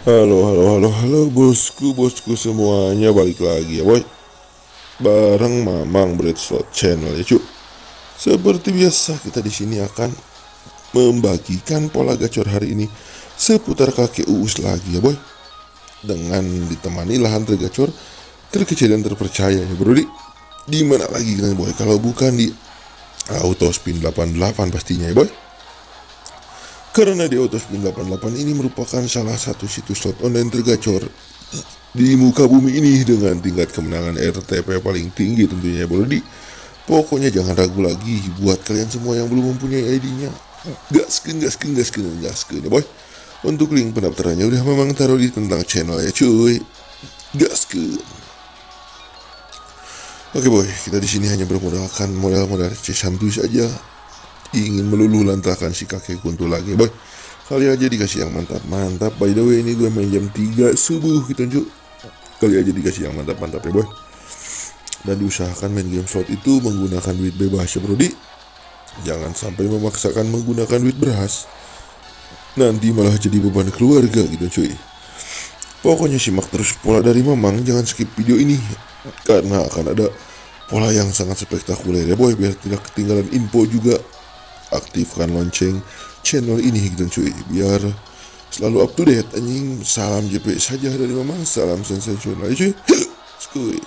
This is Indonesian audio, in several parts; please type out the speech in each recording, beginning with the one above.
Halo, halo, halo, halo, bosku, bosku semuanya balik lagi ya, boy. Bareng Mamang Bread Slot Channel ya, cuk. Seperti biasa, kita di sini akan membagikan pola gacor hari ini seputar kakek Uus lagi ya, boy. Dengan ditemani lahan tergacor terkecil dan terpercaya ya, bro. Di mana lagi kita, boy? Kalau bukan di Auto Spin 88 pastinya ya, boy. Karena di Autospin 88 ini merupakan salah satu situs slot online tergacor di muka bumi ini dengan tingkat kemenangan RTP paling tinggi tentunya bro di. Pokoknya jangan ragu lagi buat kalian semua yang belum mempunyai ID-nya gaskin gaskin gaskin gaskin ya boy. Untuk link pendaftarannya udah memang taruh di tentang channel ya cuy. Gaskin Oke boy, kita di sini hanya bermodalkan modal-modal C santuy saja ingin meluluh lantakan si kakek kuntul lagi boy kali aja dikasih yang mantap. Mantap. By the way ini gue main jam 3 subuh gitu cuy kali aja dikasih yang mantap mantap ya boy. Dan diusahakan main game slot itu menggunakan duit bebas ya brodi jangan sampai memaksakan menggunakan duit beras. Nanti malah jadi beban keluarga gitu cuy. Pokoknya simak terus pola dari mamang. Jangan skip video ini karena akan ada pola yang sangat spektakuler ya boy. Biar tidak ketinggalan info juga aktifkan lonceng. Channel ini gitu cuy biar selalu up to date anjing. Salam JP saja dari mama salam sensasional cuy. Skuy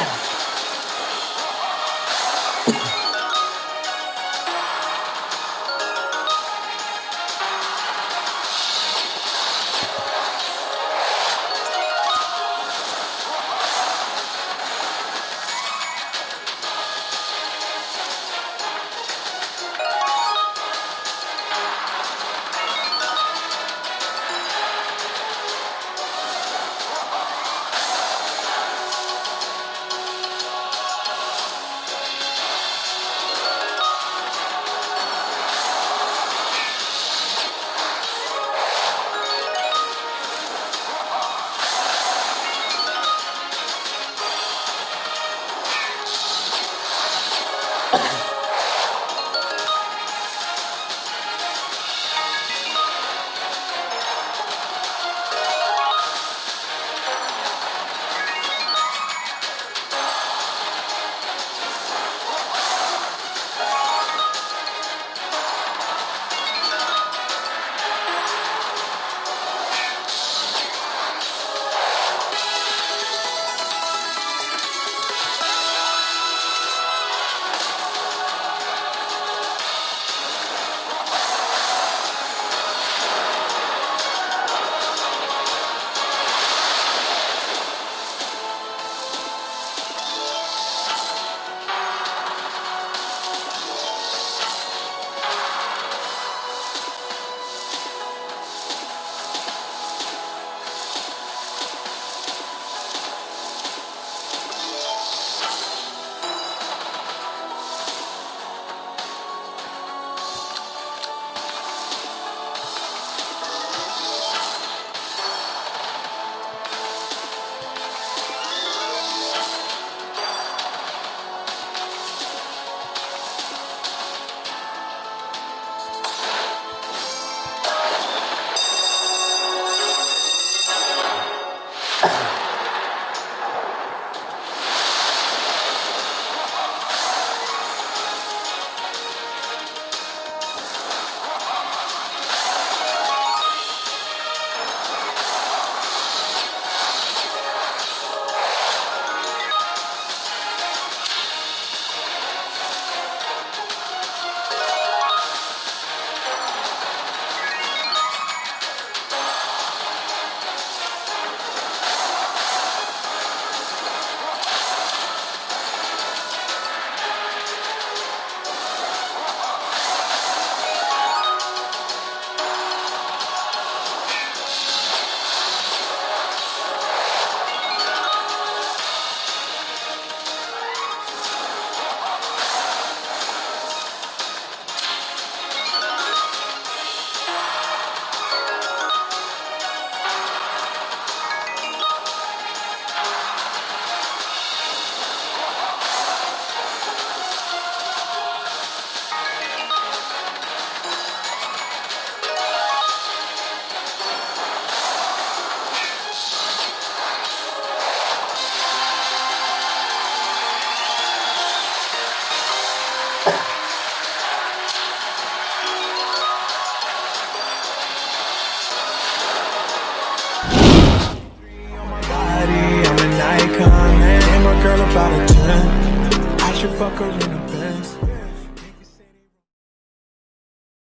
Yeah. should fuck her in